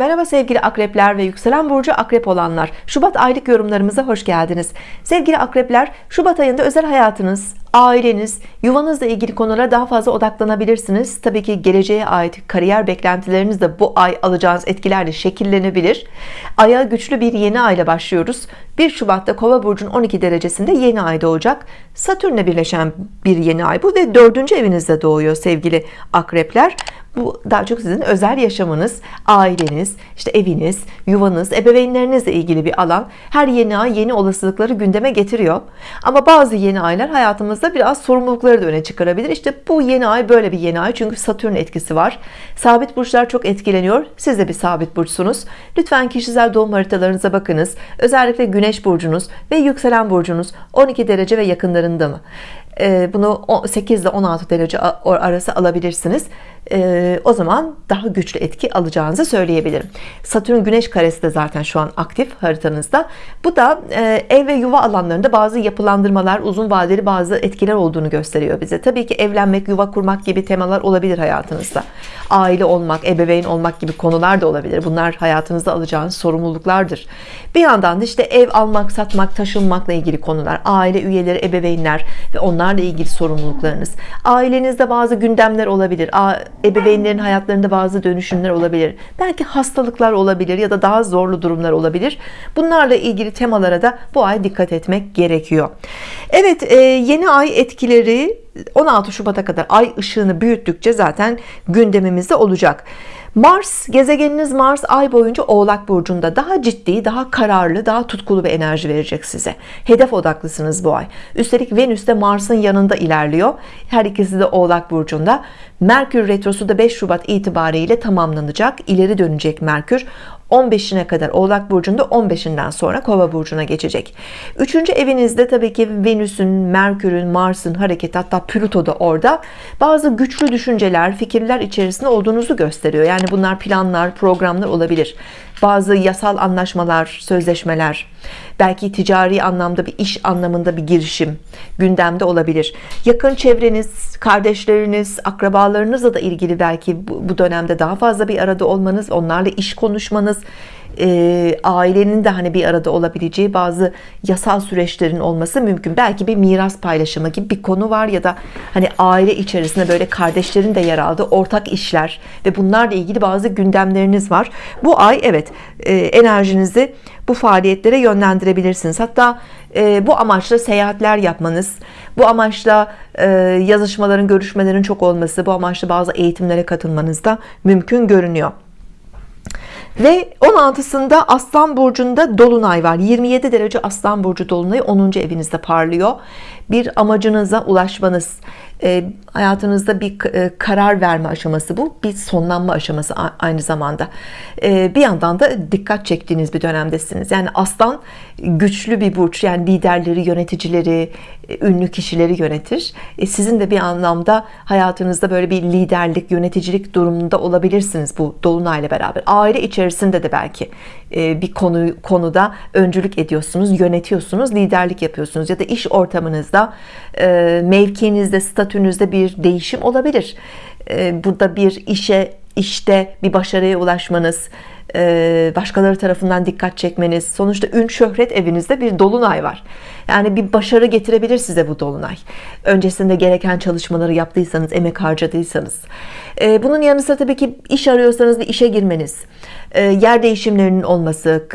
Merhaba sevgili akrepler ve yükselen burcu akrep olanlar. Şubat aylık yorumlarımıza hoş geldiniz. Sevgili akrepler Şubat ayında özel hayatınız aileniz yuvanızla ilgili konulara daha fazla odaklanabilirsiniz. Tabii ki geleceğe ait kariyer beklentileriniz de bu ay alacağınız etkilerle şekillenebilir. Aya güçlü bir yeni ayla başlıyoruz. 1 Şubat'ta kova burcunun 12 derecesinde yeni ay doğacak Satürn'le birleşen bir yeni ay bu ve dördüncü evinizde doğuyor sevgili akrepler bu daha çok sizin özel yaşamınız aileniz işte eviniz yuvanız ebeveynlerinizle ilgili bir alan. Her yeni ay yeni olasılıkları gündeme getiriyor. Ama bazı yeni aylar hayatımızda biraz sorumlulukları da öne çıkarabilir. İşte bu yeni ay böyle bir yeni ay çünkü Satürn etkisi var. Sabit burçlar çok etkileniyor. Siz de bir sabit burçsunuz. Lütfen kişisel doğum haritalarınıza bakınız. Özellikle güneş burcunuz ve yükselen burcunuz 12 derece ve yakınlarında mı bunu 8 ile 16 derece arası alabilirsiniz. Ee, o zaman daha güçlü etki alacağınızı söyleyebilirim. Satürn Güneş karesi de zaten şu an aktif haritanızda. Bu da e, ev ve yuva alanlarında bazı yapılandırmalar uzun vadeli bazı etkiler olduğunu gösteriyor bize. Tabii ki evlenmek yuva kurmak gibi temalar olabilir hayatınızda. Aile olmak ebeveyn olmak gibi konular da olabilir. Bunlar hayatınızda alacağınız sorumluluklardır. Bir yandan da işte ev almak satmak taşınmakla ilgili konular aile üyeleri ebeveynler ve onlarla ilgili sorumluluklarınız. Ailenizde bazı gündemler olabilir. Ebeveynlerin hayatlarında bazı dönüşümler olabilir. Belki hastalıklar olabilir ya da daha zorlu durumlar olabilir. Bunlarla ilgili temalara da bu ay dikkat etmek gerekiyor. Evet e, yeni ay etkileri 16 Şubat'a kadar ay ışığını büyüttükçe zaten gündemimizde olacak Mars gezegeniniz Mars ay boyunca Oğlak burcunda. Daha ciddi daha kararlı daha tutkulu bir enerji verecek size. Hedef odaklısınız bu ay. Üstelik Venüs de Mars'ın yanında ilerliyor. Her ikisi de Oğlak burcunda. Merkür retrosu da 5 Şubat itibariyle tamamlanacak. İleri dönecek Merkür 15'ine kadar Oğlak Burcu'nda 15'inden sonra Kova Burcu'na geçecek. Üçüncü evinizde tabii ki Venüs'ün, Merkür'ün, Mars'ın hareketi hatta Plüto da orada bazı güçlü düşünceler, fikirler içerisinde olduğunuzu gösteriyor. Yani bunlar planlar, programlar olabilir bazı yasal anlaşmalar, sözleşmeler, belki ticari anlamda bir iş anlamında bir girişim gündemde olabilir. Yakın çevreniz, kardeşleriniz, akrabalarınızla da ilgili belki bu dönemde daha fazla bir arada olmanız, onlarla iş konuşmanız, e, ailenin de hani bir arada olabileceği bazı yasal süreçlerin olması mümkün. Belki bir miras paylaşımı gibi bir konu var ya da hani aile içerisinde böyle kardeşlerin de yer aldığı ortak işler ve bunlarla ilgili bazı gündemleriniz var. Bu ay evet e, enerjinizi bu faaliyetlere yönlendirebilirsiniz. Hatta e, bu amaçla seyahatler yapmanız bu amaçla e, yazışmaların görüşmelerin çok olması bu amaçla bazı eğitimlere katılmanız da mümkün görünüyor ve 16'sında Aslan Burcu'nda Dolunay var 27 derece Aslan Burcu Dolunayı 10. evinizde parlıyor bir amacınıza ulaşmanız e, hayatınızda bir e, karar verme aşaması bu bir sonlanma aşaması aynı zamanda. E, bir yandan da dikkat çektiğiniz bir dönemdesiniz. Yani aslan güçlü bir burç yani liderleri yöneticileri ünlü kişileri yönetir. Sizin de bir anlamda hayatınızda böyle bir liderlik yöneticilik durumunda olabilirsiniz bu dolunayla beraber. Aile içerisinde de belki bir konu konuda öncülük ediyorsunuz yönetiyorsunuz liderlik yapıyorsunuz ya da iş ortamınızda mevkinizde statünüzde bir değişim olabilir. Burada bir işe işte bir başarıya ulaşmanız başkaları tarafından dikkat çekmeniz. Sonuçta ün şöhret evinizde bir dolunay var. Yani bir başarı getirebilir size bu dolunay. Öncesinde gereken çalışmaları yaptıysanız emek harcadıysanız. Bunun yanı sıra tabii ki iş arıyorsanız bir işe girmeniz. Yer değişimlerinin olması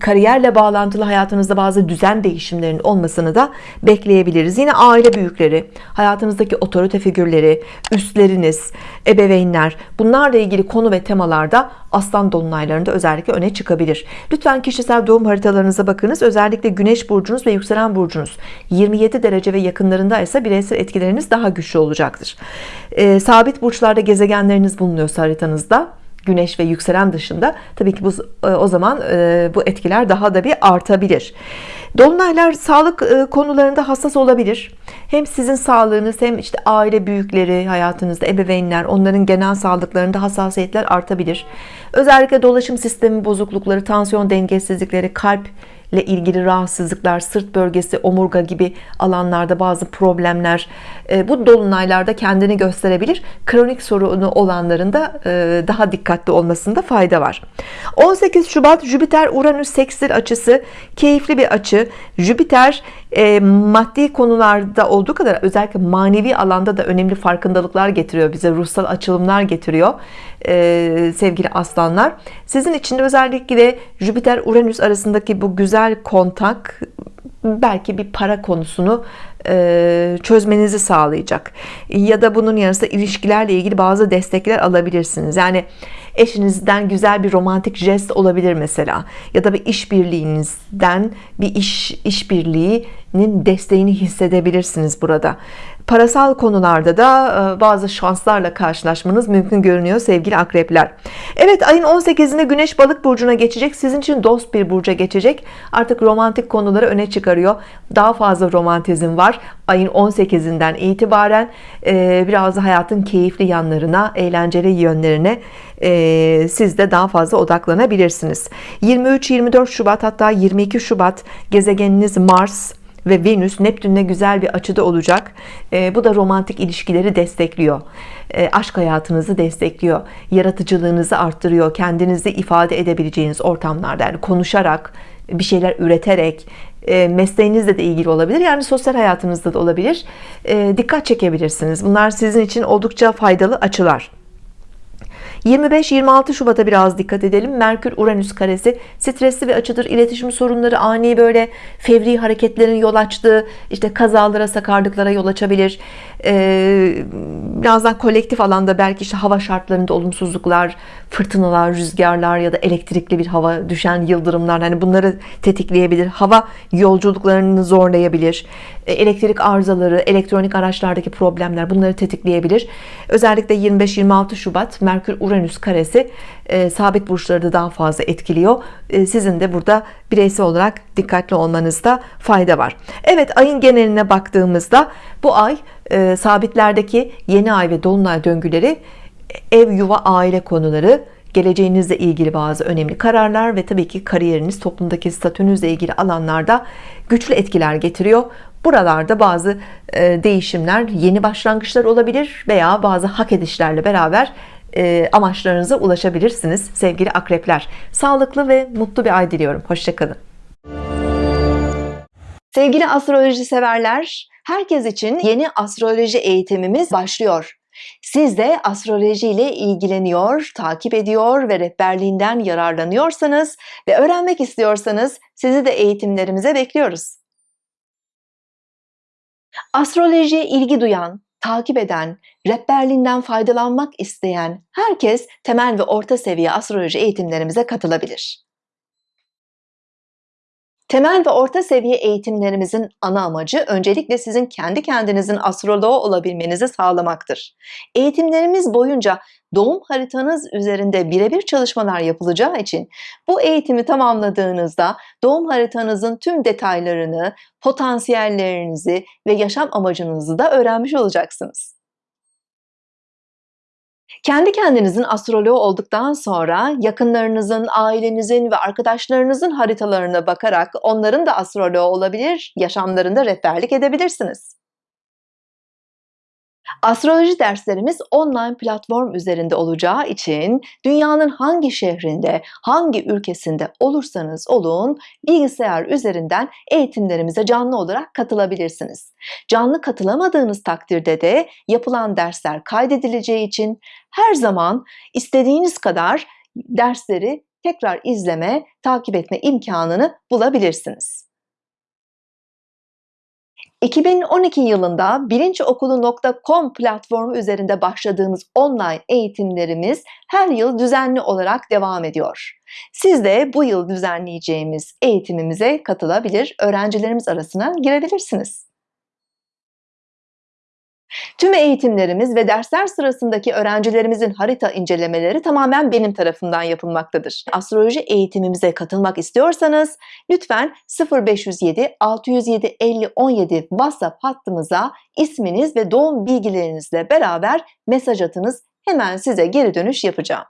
kariyerle bağlantılı hayatınızda bazı düzen değişimlerinin olmasını da bekleyebiliriz. Yine aile büyükleri hayatınızdaki otorite figürleri üstleriniz ebeveynler bunlarla ilgili konu ve temalarda aslan dolunaylarında özellikle öne çıkabilir. Lütfen kişisel doğum haritalarınıza bakınız. Özellikle güneş burcunuz ve yükselen burcunuz 27 derece ve yakınlarında ise bireysel etkileriniz daha güçlü olacaktır. E, sabit burçlarda gezegenleriniz bulunuyorsa haritanızda güneş ve yükselen dışında tabii ki bu e, o zaman e, bu etkiler daha da bir artabilir. Dolunaylar sağlık e, konularında hassas olabilir. Hem sizin sağlığınız hem işte aile büyükleri hayatınızda ebeveynler onların genel sağlıklarında hassasiyetler artabilir. Özellikle dolaşım sistemi bozuklukları, tansiyon dengesizlikleri, kalp ile ilgili rahatsızlıklar, sırt bölgesi, omurga gibi alanlarda bazı problemler e, bu dolunaylarda kendini gösterebilir. Kronik sorunu olanların da e, daha dikkatli olmasında fayda var. 18 Şubat Jüpiter Uranüs sekstil açısı keyifli bir açı. Jüpiter e, maddi konularda olduğu kadar özellikle manevi alanda da önemli farkındalıklar getiriyor bize ruhsal açılımlar getiriyor sevgili aslanlar sizin için de özellikle Jüpiter Uranüs arasındaki bu güzel kontak belki bir para konusunu e, çözmenizi sağlayacak. Ya da bunun yanında ilişkilerle ilgili bazı destekler alabilirsiniz. Yani eşinizden güzel bir romantik jest olabilir mesela. Ya da bir işbirliğinizden bir iş işbirliğinin desteğini hissedebilirsiniz burada parasal konularda da e, bazı şanslarla karşılaşmanız mümkün görünüyor sevgili akrepler. Evet ayın 18'inde Güneş balık burcuna geçecek. Sizin için dost bir burca geçecek. Artık romantik konuları öne çıkarıyor. Daha fazla romantizm var ayın 18'inden itibaren. E, biraz hayatın keyifli yanlarına eğlenceli yönlerine e, siz de daha fazla odaklanabilirsiniz. 23-24 Şubat hatta 22 Şubat gezegeniniz Mars ve Venüs Neptün'le güzel bir açıda olacak. E, bu da romantik ilişkileri destekliyor. E, aşk hayatınızı destekliyor. Yaratıcılığınızı arttırıyor. Kendinizi ifade edebileceğiniz ortamlarda yani konuşarak bir şeyler üreterek e, mesleğinizle de ilgili olabilir yani sosyal hayatınızda da olabilir. E, dikkat çekebilirsiniz. Bunlar sizin için oldukça faydalı açılar 25-26 Şubat'a biraz dikkat edelim. Merkür Uranüs karesi stresli bir açıdır. İletişim sorunları ani böyle fevri hareketlerin yol açtığı işte kazalara sakarlıklara yol açabilir birazdan kolektif alanda belki işte hava şartlarında olumsuzluklar fırtınalar rüzgarlar ya da elektrikli bir hava düşen yıldırımlar hani bunları tetikleyebilir. Hava yolculuklarını zorlayabilir. E, elektrik arızaları elektronik araçlardaki problemler bunları tetikleyebilir. Özellikle 25-26 Şubat Merkür Uranüs karesi e, sabit burçları da daha fazla etkiliyor. E, sizin de burada bireysel olarak dikkatli olmanızda fayda var. Evet ayın geneline baktığımızda bu ay e, sabitlerdeki yeni ay ve dolunay döngüleri ev yuva aile konuları geleceğinizle ilgili bazı önemli kararlar ve tabii ki kariyeriniz toplumdaki statünüzle ilgili alanlarda güçlü etkiler getiriyor. Buralarda bazı e, değişimler yeni başlangıçlar olabilir veya bazı hak edişlerle beraber e, amaçlarınıza ulaşabilirsiniz sevgili akrepler. Sağlıklı ve mutlu bir ay diliyorum. Hoşçakalın sevgili astroloji severler herkes için yeni astroloji eğitimimiz başlıyor siz de astroloji ile ilgileniyor, takip ediyor ve rehberliğinden yararlanıyorsanız ve öğrenmek istiyorsanız sizi de eğitimlerimize bekliyoruz. Astrolojiye ilgi duyan, takip eden, rehberliğinden faydalanmak isteyen herkes temel ve orta seviye astroloji eğitimlerimize katılabilir. Temel ve orta seviye eğitimlerimizin ana amacı öncelikle sizin kendi kendinizin astroloğu olabilmenizi sağlamaktır. Eğitimlerimiz boyunca doğum haritanız üzerinde birebir çalışmalar yapılacağı için bu eğitimi tamamladığınızda doğum haritanızın tüm detaylarını, potansiyellerinizi ve yaşam amacınızı da öğrenmiş olacaksınız. Kendi kendinizin astroloğu olduktan sonra yakınlarınızın, ailenizin ve arkadaşlarınızın haritalarına bakarak onların da astroloğu olabilir, yaşamlarında rehberlik edebilirsiniz. Astroloji derslerimiz online platform üzerinde olacağı için dünyanın hangi şehrinde, hangi ülkesinde olursanız olun bilgisayar üzerinden eğitimlerimize canlı olarak katılabilirsiniz. Canlı katılamadığınız takdirde de yapılan dersler kaydedileceği için her zaman istediğiniz kadar dersleri tekrar izleme, takip etme imkanını bulabilirsiniz. 2012 yılında bilinçokulu.com platformu üzerinde başladığımız online eğitimlerimiz her yıl düzenli olarak devam ediyor. Siz de bu yıl düzenleyeceğimiz eğitimimize katılabilir, öğrencilerimiz arasına girebilirsiniz. Tüm eğitimlerimiz ve dersler sırasındaki öğrencilerimizin harita incelemeleri tamamen benim tarafından yapılmaktadır. Astroloji eğitimimize katılmak istiyorsanız lütfen 0507 607 50 17 WhatsApp hattımıza isminiz ve doğum bilgilerinizle beraber mesaj atınız. Hemen size geri dönüş yapacağım.